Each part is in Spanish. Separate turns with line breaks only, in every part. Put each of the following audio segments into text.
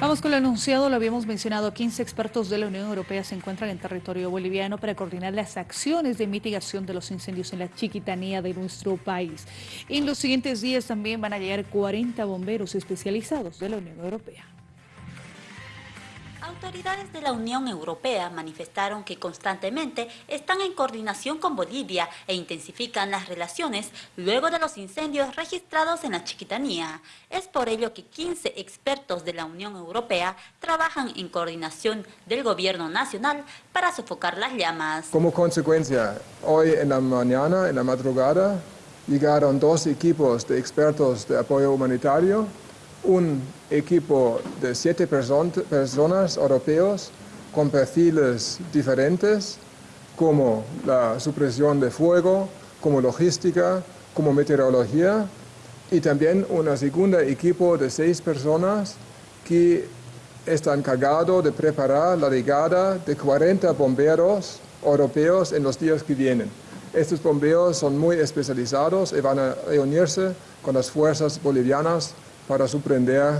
Vamos con lo anunciado, lo habíamos mencionado, 15 expertos de la Unión Europea se encuentran en territorio boliviano para coordinar las acciones de mitigación de los incendios en la chiquitanía de nuestro país. En los siguientes días también van a llegar 40 bomberos especializados de la Unión Europea.
Autoridades de la Unión Europea manifestaron que constantemente están en coordinación con Bolivia e intensifican las relaciones luego de los incendios registrados en la Chiquitanía. Es por ello que 15 expertos de la Unión Europea trabajan en coordinación del gobierno nacional para sofocar las llamas.
Como consecuencia, hoy en la mañana, en la madrugada, llegaron dos equipos de expertos de apoyo humanitario un equipo de siete personas europeos con perfiles diferentes como la supresión de fuego, como logística, como meteorología y también un segundo equipo de seis personas que está encargado de preparar la llegada de 40 bomberos europeos en los días que vienen. Estos bomberos son muy especializados y van a reunirse con las fuerzas bolivianas para suprender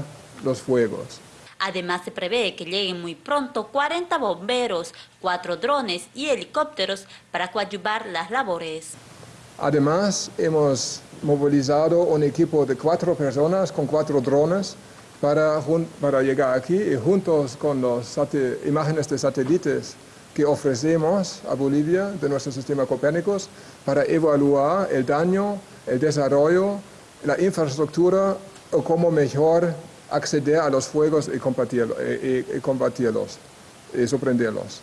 los fuegos.
Además, se prevé que lleguen muy pronto 40 bomberos, 4 drones y helicópteros para coadyuvar las labores.
Además, hemos movilizado un equipo de cuatro personas con cuatro drones para, para llegar aquí y juntos con las imágenes de satélites que ofrecemos a Bolivia de nuestro sistema Copérnicos para evaluar el daño, el desarrollo, la infraestructura o cómo mejor acceder a los fuegos y combatirlos, y, y, y sorprenderlos.